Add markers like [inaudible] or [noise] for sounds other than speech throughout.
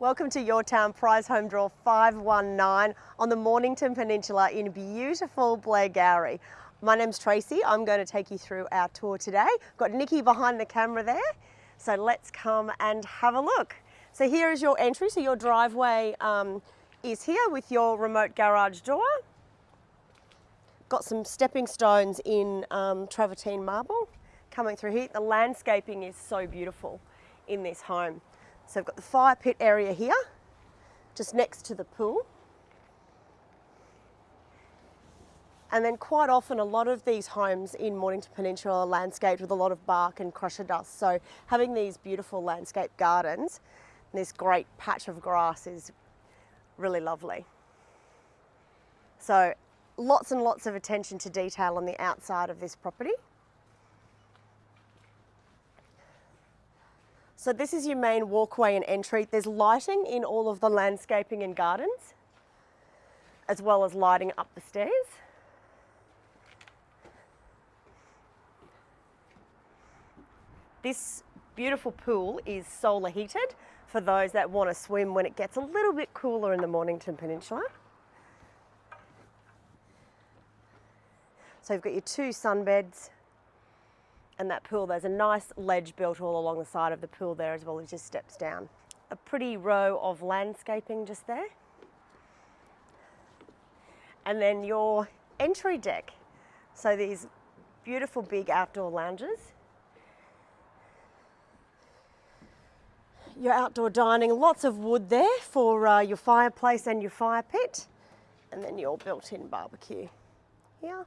Welcome to Your Town Prize Home Draw 519 on the Mornington Peninsula in beautiful Blairgowrie. My name's Tracy. I'm going to take you through our tour today. Got Nikki behind the camera there. So let's come and have a look. So here is your entry. So your driveway um, is here with your remote garage door. Got some stepping stones in um, travertine marble coming through here. The landscaping is so beautiful in this home. So we've got the fire pit area here, just next to the pool. And then quite often a lot of these homes in Mornington Peninsula are landscaped with a lot of bark and crusher dust. So having these beautiful landscape gardens, this great patch of grass is really lovely. So lots and lots of attention to detail on the outside of this property. So this is your main walkway and entry. There's lighting in all of the landscaping and gardens, as well as lighting up the stairs. This beautiful pool is solar heated for those that want to swim when it gets a little bit cooler in the Mornington Peninsula. So you've got your two sunbeds and that pool, there's a nice ledge built all along the side of the pool there as well as just steps down. A pretty row of landscaping just there. And then your entry deck. So these beautiful big outdoor lounges. Your outdoor dining, lots of wood there for uh, your fireplace and your fire pit. And then your built-in barbecue here.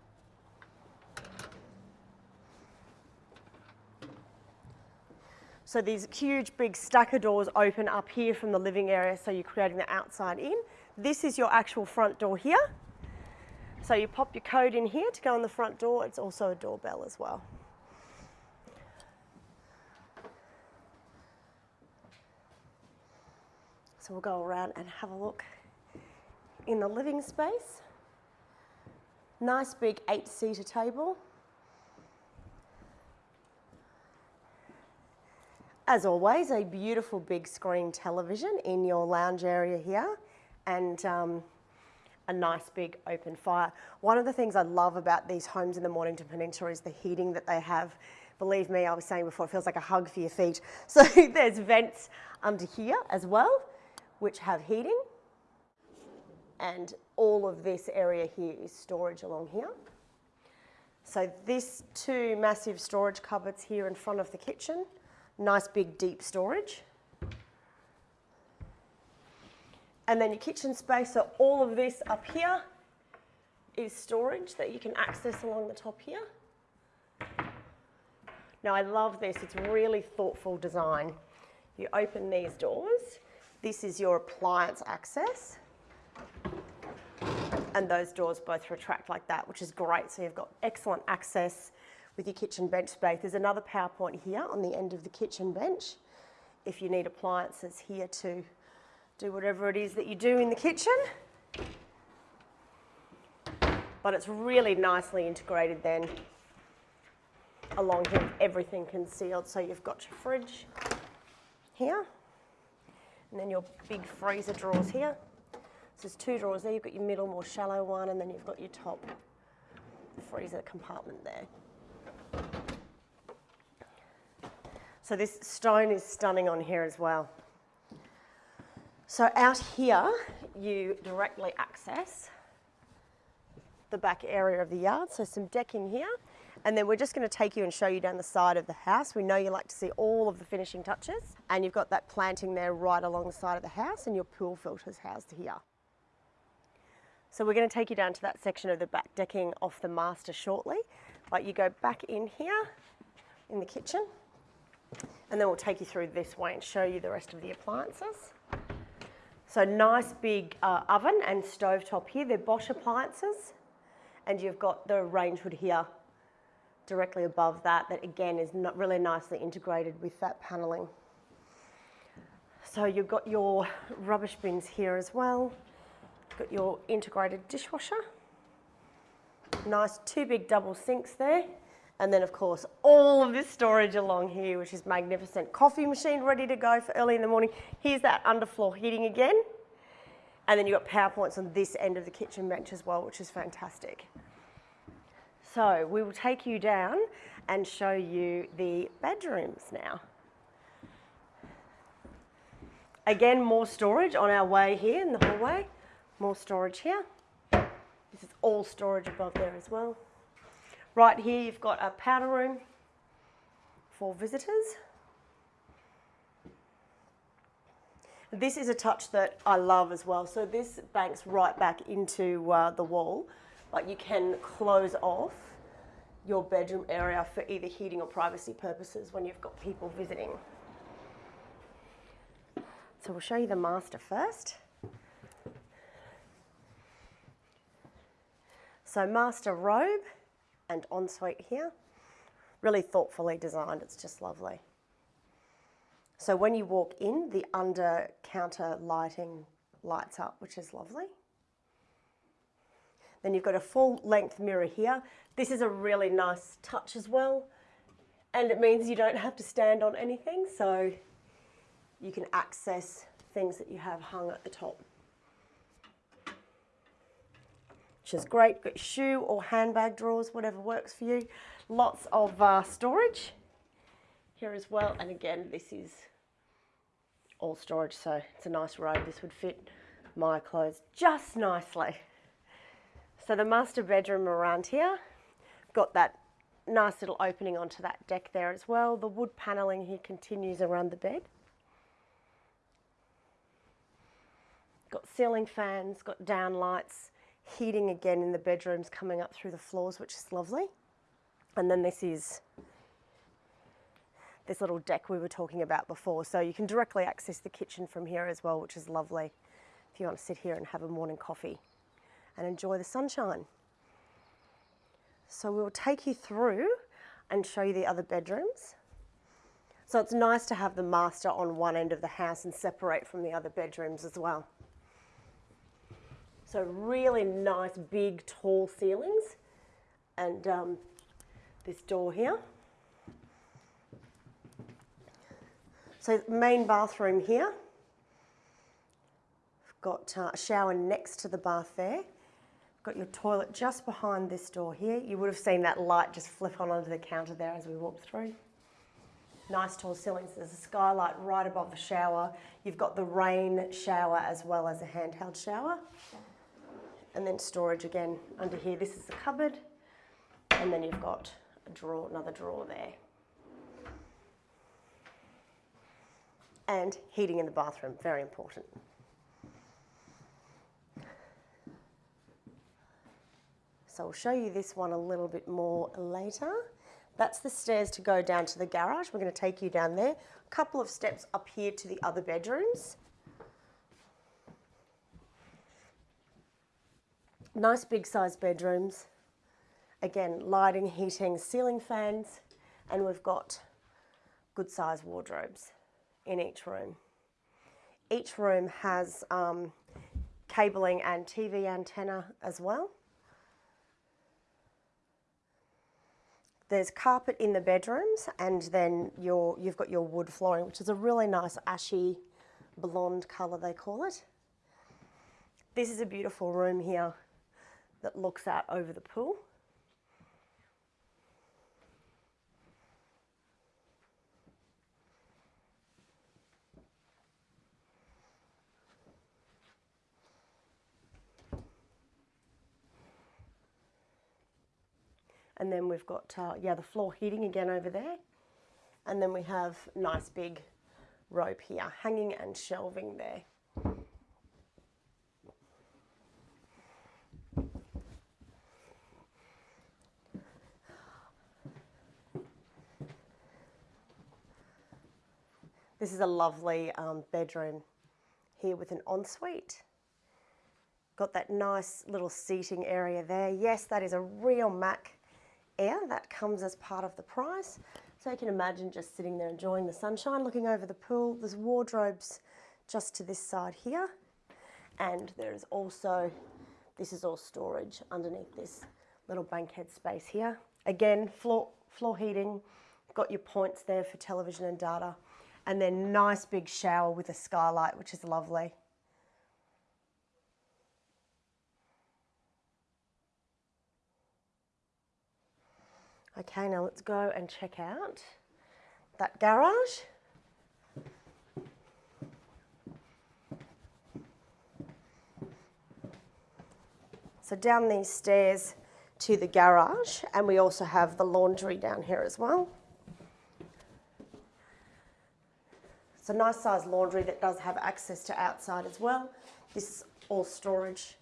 So these huge big stacker doors open up here from the living area so you're creating the outside in. This is your actual front door here. So you pop your code in here to go on the front door. It's also a doorbell as well. So we'll go around and have a look in the living space. Nice big eight seater table. As always, a beautiful big screen television in your lounge area here and um, a nice big open fire. One of the things I love about these homes in the Mornington Peninsula is the heating that they have. Believe me, I was saying before, it feels like a hug for your feet. [laughs] So there's vents under here as well, which have heating. And all of this area here is storage along here. So this two massive storage cupboards here in front of the kitchen nice big deep storage. And then your kitchen space, so all of this up here is storage that you can access along the top here. Now I love this, it's really thoughtful design. You open these doors, this is your appliance access. And those doors both retract like that, which is great. So you've got excellent access with your kitchen bench space. There's another power point here on the end of the kitchen bench if you need appliances here to do whatever it is that you do in the kitchen. But it's really nicely integrated then along here, everything concealed. So you've got your fridge here, and then your big freezer drawers here. So there's two drawers there. You've got your middle, more shallow one, and then you've got your top freezer compartment there. So this stone is stunning on here as well. So out here, you directly access the back area of the yard. So some decking here. And then we're just going to take you and show you down the side of the house. We know you like to see all of the finishing touches. And you've got that planting there right along the side of the house and your pool filters housed here. So we're going to take you down to that section of the back decking off the master shortly. But you go back in here in the kitchen and then we'll take you through this way and show you the rest of the appliances. So nice big uh, oven and stove top here. They're Bosch appliances. And you've got the range hood here directly above that, that again is not really nicely integrated with that paneling. So you've got your rubbish bins here as well. You've got your integrated dishwasher. Nice two big double sinks there And then, of course, all of this storage along here, which is magnificent. Coffee machine ready to go for early in the morning. Here's that underfloor heating again. And then you've got power points on this end of the kitchen bench as well, which is fantastic. So we will take you down and show you the bedrooms now. Again, more storage on our way here in the hallway. More storage here. This is all storage above there as well. Right here, you've got a powder room for visitors. This is a touch that I love as well. So this banks right back into uh, the wall, but you can close off your bedroom area for either heating or privacy purposes when you've got people visiting. So we'll show you the master first. So master robe and ensuite here. Really thoughtfully designed, it's just lovely. So when you walk in, the under counter lighting lights up, which is lovely. Then you've got a full length mirror here. This is a really nice touch as well. And it means you don't have to stand on anything. So you can access things that you have hung at the top. Which is great. Got shoe or handbag drawers, whatever works for you. Lots of uh, storage here as well. And again, this is all storage, so it's a nice robe. This would fit my clothes just nicely. So the master bedroom around here, got that nice little opening onto that deck there as well. The wood panelling here continues around the bed. Got ceiling fans, got down lights, heating again in the bedrooms coming up through the floors, which is lovely. And then this is this little deck we were talking about before. So you can directly access the kitchen from here as well, which is lovely if you want to sit here and have a morning coffee and enjoy the sunshine. So we'll take you through and show you the other bedrooms. So it's nice to have the master on one end of the house and separate from the other bedrooms as well. So really nice, big, tall ceilings and um, this door here. So main bathroom here. Got uh, a shower next to the bath there. Got your toilet just behind this door here. You would have seen that light just flip on onto the counter there as we walked through. Nice tall ceilings. There's a skylight right above the shower. You've got the rain shower as well as a handheld shower. And then storage again under here. This is the cupboard. And then you've got a drawer, another drawer there. and heating in the bathroom, very important. So I'll show you this one a little bit more later. That's the stairs to go down to the garage. We're going to take you down there. A couple of steps up here to the other bedrooms. Nice big size bedrooms. Again, lighting, heating, ceiling fans, and we've got good size wardrobes in each room. Each room has um, cabling and TV antenna as well. There's carpet in the bedrooms and then your, you've got your wood flooring, which is a really nice ashy blonde colour they call it. This is a beautiful room here that looks out over the pool. And then we've got, uh, yeah, the floor heating again over there. And then we have nice big rope here, hanging and shelving there. This is a lovely um, bedroom here with an ensuite. Got that nice little seating area there. Yes, that is a real Mac air that comes as part of the price. So you can imagine just sitting there enjoying the sunshine, looking over the pool. There's wardrobes just to this side here. And there is also, this is all storage underneath this little bankhead space here. Again, floor, floor heating, got your points there for television and data, and then nice big shower with a skylight, which is lovely. Okay, now let's go and check out that garage. So down these stairs to the garage, and we also have the laundry down here as well. It's a nice sized laundry that does have access to outside as well. This is all storage.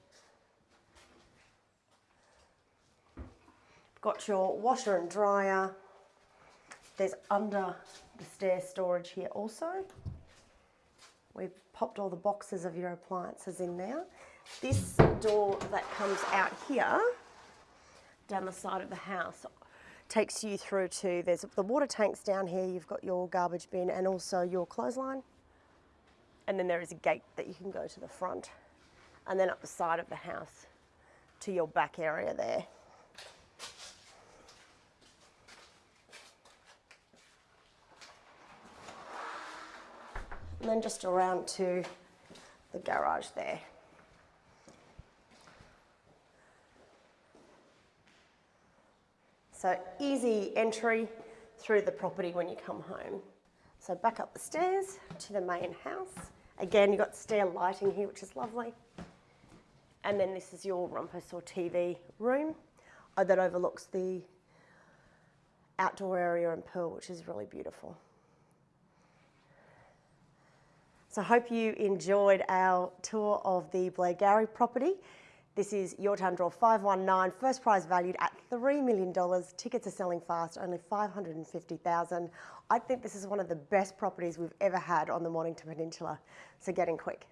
Got your washer and dryer. There's under the stair storage here also. We've popped all the boxes of your appliances in there. This door that comes out here, down the side of the house, takes you through to, there's the water tanks down here, you've got your garbage bin and also your clothesline. And then there is a gate that you can go to the front. And then up the side of the house to your back area there. And then just around to the garage there. So easy entry through the property when you come home. So back up the stairs to the main house. Again, you've got stair lighting here, which is lovely. And then this is your rumpus or TV room uh, that overlooks the outdoor area and pool, which is really beautiful. So I hope you enjoyed our tour of the Blairgowrie property. This is Your Town Draw 519, first prize valued at $3 million. Tickets are selling fast, only 550,000. I think this is one of the best properties we've ever had on the Mornington Peninsula, so get in quick.